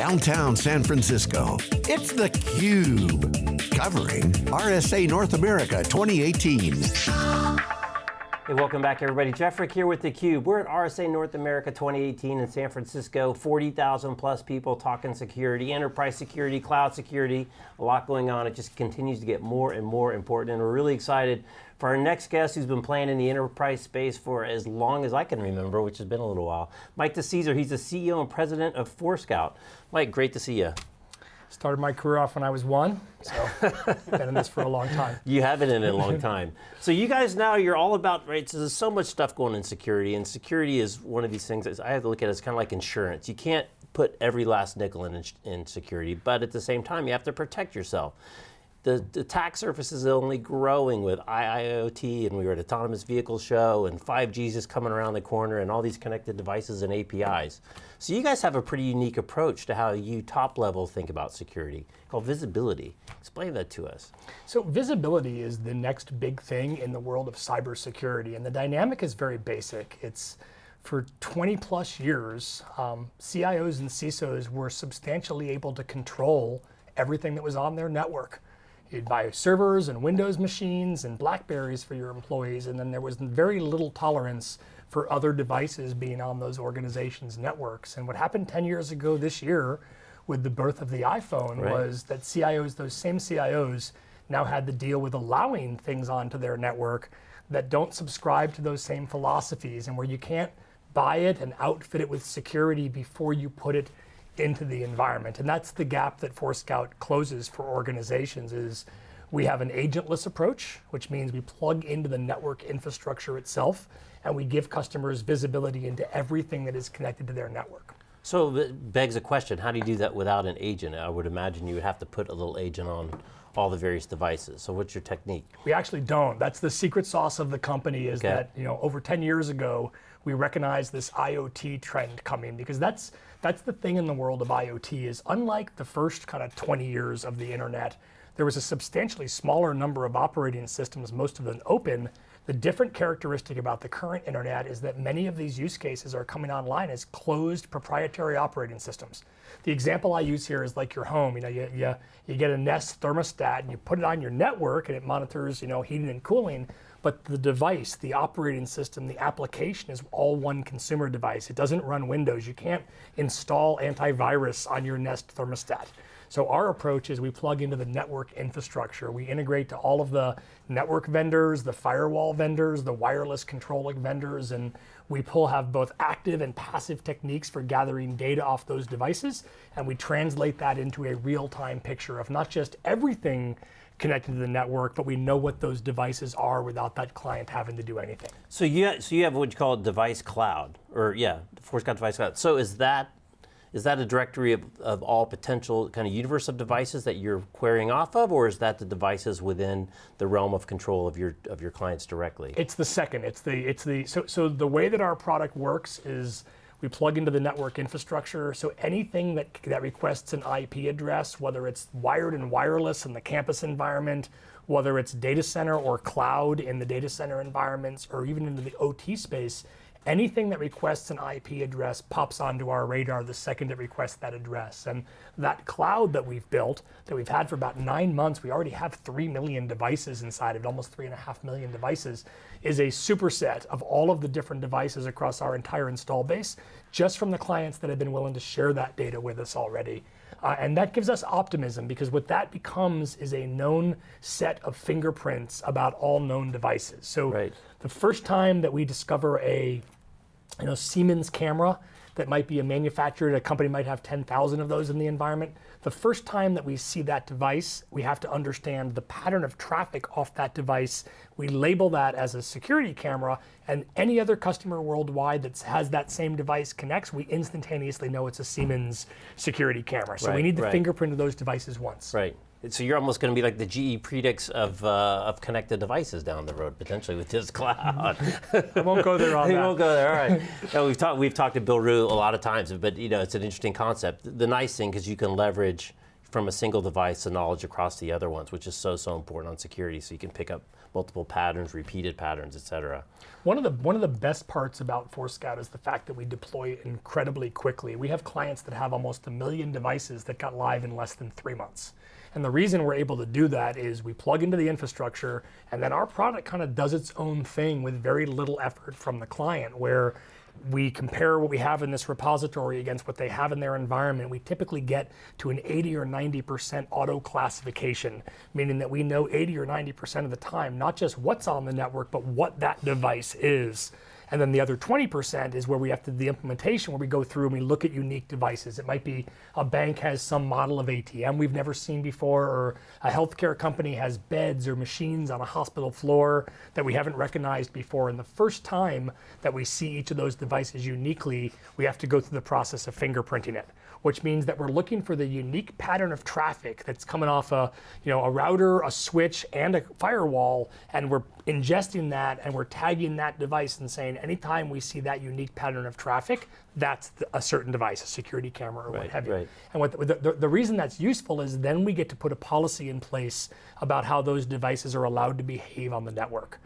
downtown San Francisco. It's theCUBE, covering RSA North America 2018. Hey, welcome back everybody. Jeff Frick here with theCUBE. We're at RSA North America 2018 in San Francisco. 40,000 plus people talking security, enterprise security, cloud security, a lot going on. It just continues to get more and more important and we're really excited for our next guest who's been playing in the enterprise space for as long as I can remember, which has been a little while. Mike DeCesare, he's the CEO and president of Forescout. Mike, great to see you. Started my career off when I was one, so been in this for a long time. You have been in it a long time. so you guys now, you're all about, right, so there's so much stuff going in security, and security is one of these things that I have to look at as kind of like insurance. You can't put every last nickel in, in security, but at the same time, you have to protect yourself the, the attack surface is only growing with IIoT and we were at Autonomous Vehicle Show and 5G is just coming around the corner and all these connected devices and APIs. So you guys have a pretty unique approach to how you top level think about security called visibility. Explain that to us. So visibility is the next big thing in the world of cybersecurity and the dynamic is very basic. It's for 20 plus years, um, CIOs and CISOs were substantially able to control everything that was on their network. You'd buy servers and Windows machines and Blackberries for your employees, and then there was very little tolerance for other devices being on those organizations' networks. And what happened 10 years ago this year with the birth of the iPhone right. was that CIOs, those same CIOs, now had to deal with allowing things onto their network that don't subscribe to those same philosophies and where you can't buy it and outfit it with security before you put it into the environment. And that's the gap that Forescout closes for organizations is we have an agentless approach, which means we plug into the network infrastructure itself, and we give customers visibility into everything that is connected to their network. So it begs a question, how do you do that without an agent? I would imagine you would have to put a little agent on all the various devices. So what's your technique? We actually don't. That's the secret sauce of the company is okay. that, you know, over 10 years ago, we recognized this IoT trend coming because that's that's the thing in the world of IoT is unlike the first kind of 20 years of the internet, there was a substantially smaller number of operating systems, most of them open. The different characteristic about the current internet is that many of these use cases are coming online as closed proprietary operating systems. The example I use here is like your home. You know, you, you, you get a Nest thermostat and you put it on your network and it monitors, you know, heating and cooling but the device, the operating system, the application is all one consumer device. It doesn't run Windows. You can't install antivirus on your Nest thermostat. So our approach is we plug into the network infrastructure. We integrate to all of the network vendors, the firewall vendors, the wireless controlling vendors, and we pull have both active and passive techniques for gathering data off those devices, and we translate that into a real-time picture of not just everything connected to the network, but we know what those devices are without that client having to do anything. So you, so you have what you call a device cloud, or yeah, Forescout device cloud. So is that is that a directory of, of all potential kind of universe of devices that you're querying off of, or is that the devices within the realm of control of your of your clients directly? It's the second. It's the it's the so so the way that our product works is we plug into the network infrastructure, so anything that, that requests an IP address, whether it's wired and wireless in the campus environment, whether it's data center or cloud in the data center environments, or even into the OT space, anything that requests an IP address pops onto our radar the second it requests that address. And that cloud that we've built, that we've had for about nine months, we already have three million devices inside of it, almost three and a half million devices, is a superset of all of the different devices across our entire install base, just from the clients that have been willing to share that data with us already. Uh, and that gives us optimism because what that becomes is a known set of fingerprints about all known devices. So right. the first time that we discover a you know, Siemens camera that might be a manufacturer, a company might have 10,000 of those in the environment. The first time that we see that device, we have to understand the pattern of traffic off that device. We label that as a security camera, and any other customer worldwide that has that same device connects, we instantaneously know it's a Siemens security camera. So right, we need the right. fingerprint of those devices once. Right. So you're almost going to be like the GE Predix of, uh, of connected devices down the road, potentially with this cloud. I won't go there on that. won't go there, all right. no, we've, talked, we've talked to Bill Ruh a lot of times, but you know, it's an interesting concept. The nice thing is you can leverage from a single device the knowledge across the other ones, which is so, so important on security, so you can pick up multiple patterns, repeated patterns, et cetera. One of the one of the best parts about Forescout is the fact that we deploy incredibly quickly. We have clients that have almost a million devices that got live in less than three months. And the reason we're able to do that is we plug into the infrastructure and then our product kind of does its own thing with very little effort from the client where we compare what we have in this repository against what they have in their environment, we typically get to an 80 or 90% auto classification, meaning that we know 80 or 90% of the time, not just what's on the network, but what that device is. And then the other 20% is where we have to the implementation where we go through and we look at unique devices. It might be a bank has some model of ATM we've never seen before, or a healthcare company has beds or machines on a hospital floor that we haven't recognized before. And the first time that we see each of those devices uniquely, we have to go through the process of fingerprinting it which means that we're looking for the unique pattern of traffic that's coming off a, you know, a router, a switch, and a firewall, and we're ingesting that and we're tagging that device and saying anytime we see that unique pattern of traffic, that's a certain device, a security camera or right, what have you. Right. And what the, the, the reason that's useful is then we get to put a policy in place about how those devices are allowed to behave on the network.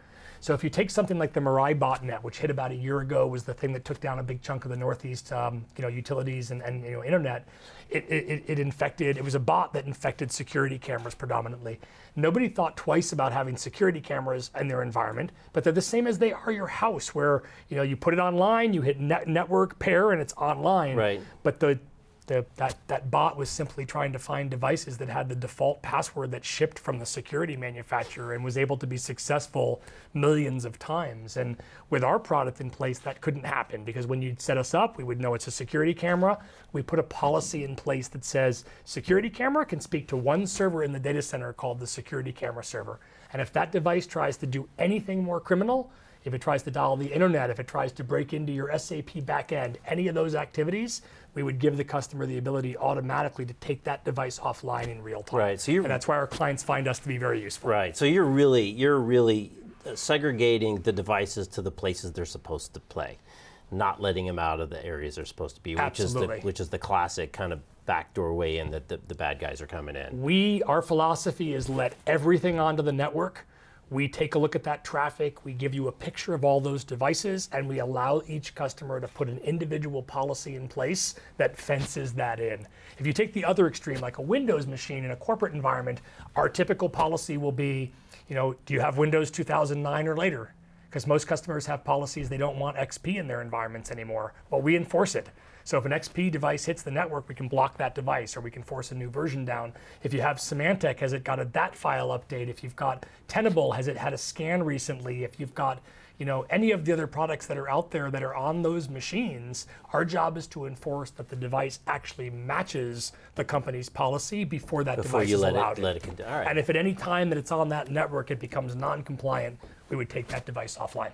So if you take something like the Mirai botnet, which hit about a year ago, was the thing that took down a big chunk of the Northeast, um, you know, utilities and, and you know, internet. It, it, it infected. It was a bot that infected security cameras predominantly. Nobody thought twice about having security cameras in their environment, but they're the same as they are your house, where you know you put it online, you hit net, network pair, and it's online. Right. But the the, that, that bot was simply trying to find devices that had the default password that shipped from the security manufacturer and was able to be successful millions of times. And with our product in place, that couldn't happen because when you'd set us up, we would know it's a security camera. We put a policy in place that says security camera can speak to one server in the data center called the security camera server. And if that device tries to do anything more criminal, if it tries to dial the internet, if it tries to break into your SAP backend, any of those activities, we would give the customer the ability automatically to take that device offline in real time. Right. So you're, and that's why our clients find us to be very useful. Right. So you're really you're really uh, segregating the devices to the places they're supposed to play, not letting them out of the areas they're supposed to be, which Absolutely. is the which is the classic kind of backdoor way in that the, the bad guys are coming in. We our philosophy is let everything onto the network we take a look at that traffic, we give you a picture of all those devices, and we allow each customer to put an individual policy in place that fences that in. If you take the other extreme, like a Windows machine in a corporate environment, our typical policy will be, you know, do you have Windows 2009 or later? Because most customers have policies they don't want XP in their environments anymore. Well, we enforce it. So if an XP device hits the network, we can block that device or we can force a new version down. If you have Symantec, has it got a that file update? If you've got Tenable, has it had a scan recently? If you've got you know, any of the other products that are out there that are on those machines, our job is to enforce that the device actually matches the company's policy before that Before device you is let allowed. it let it right. And if at any time that it's on that network it becomes non-compliant, we would take that device offline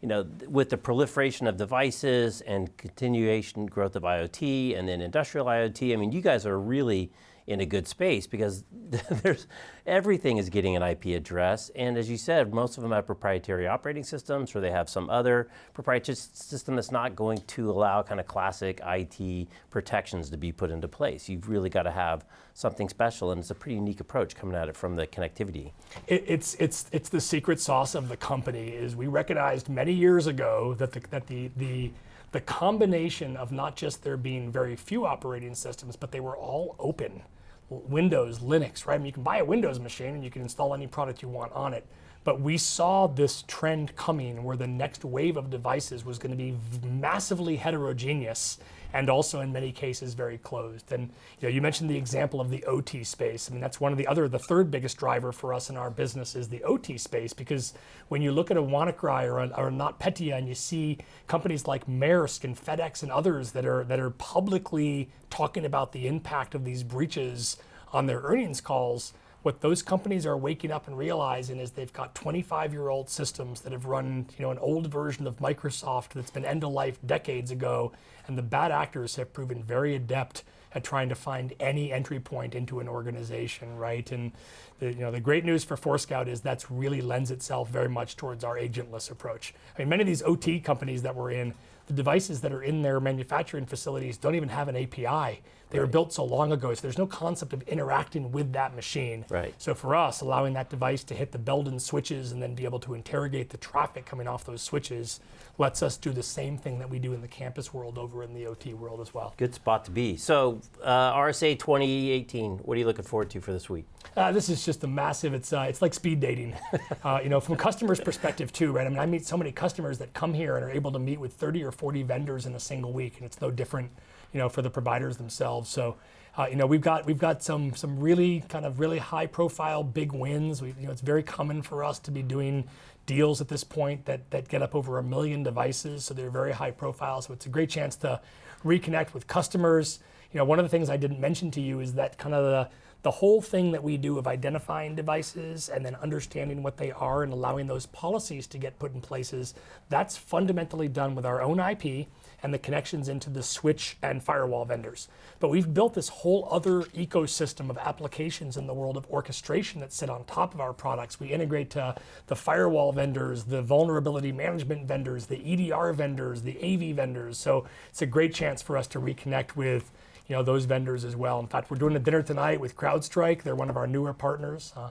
you know, with the proliferation of devices and continuation growth of IoT and then industrial IoT, I mean, you guys are really in a good space because there's everything is getting an IP address. And as you said, most of them have proprietary operating systems or they have some other proprietary system that's not going to allow kind of classic IT protections to be put into place. You've really got to have something special and it's a pretty unique approach coming at it from the connectivity. It, it's, it's, it's the secret sauce of the company is we recognized many years ago that the, that the, the the combination of not just there being very few operating systems, but they were all open. Windows, Linux, right? I mean, you can buy a Windows machine and you can install any product you want on it. But we saw this trend coming where the next wave of devices was going to be massively heterogeneous and also in many cases very closed. And you know, you mentioned the example of the OT space. I mean, that's one of the other, the third biggest driver for us in our business is the OT space because when you look at a WannaCry or a, or NotPetya and you see companies like Maersk and FedEx and others that are that are publicly talking about the impact of these breaches on their earnings calls, what those companies are waking up and realizing is they've got 25 year old systems that have run you know an old version of microsoft that's been end of life decades ago and the bad actors have proven very adept at trying to find any entry point into an organization right? And the, you know the great news for forescout is that's really lends itself very much towards our agentless approach i mean many of these ot companies that we're in the devices that are in their manufacturing facilities don't even have an API. They were built so long ago, so there's no concept of interacting with that machine. Right. So for us, allowing that device to hit the Belden switches and then be able to interrogate the traffic coming off those switches lets us do the same thing that we do in the campus world over in the OT world as well. Good spot to be. So, uh, RSA 2018, what are you looking forward to for this week? Uh, this is just a massive. It's uh, it's like speed dating, uh, you know, from a customer's perspective too, right? I mean, I meet so many customers that come here and are able to meet with 30 or 40 vendors in a single week, and it's no different, you know, for the providers themselves. So, uh, you know, we've got we've got some some really kind of really high profile big wins. We, you know, it's very common for us to be doing deals at this point that that get up over a million devices, so they're very high profile. So it's a great chance to reconnect with customers. You know, one of the things I didn't mention to you is that kind of the the whole thing that we do of identifying devices and then understanding what they are and allowing those policies to get put in places, that's fundamentally done with our own IP and the connections into the switch and firewall vendors. But we've built this whole other ecosystem of applications in the world of orchestration that sit on top of our products. We integrate to the firewall vendors, the vulnerability management vendors, the EDR vendors, the AV vendors. So it's a great chance for us to reconnect with you know those vendors as well. In fact, we're doing a dinner tonight with CrowdStrike. They're one of our newer partners. Uh,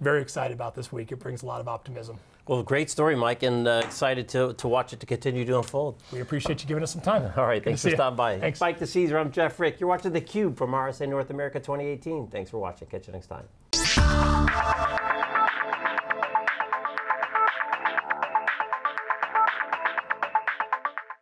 very excited about this week. It brings a lot of optimism. Well, great story, Mike, and uh, excited to, to watch it to continue to unfold. We appreciate you giving us some time. All right, Good thanks for stopping by. Thanks. Mike DeCesare, I'm Jeff Frick. You're watching theCUBE from RSA North America 2018. Thanks for watching. Catch you next time.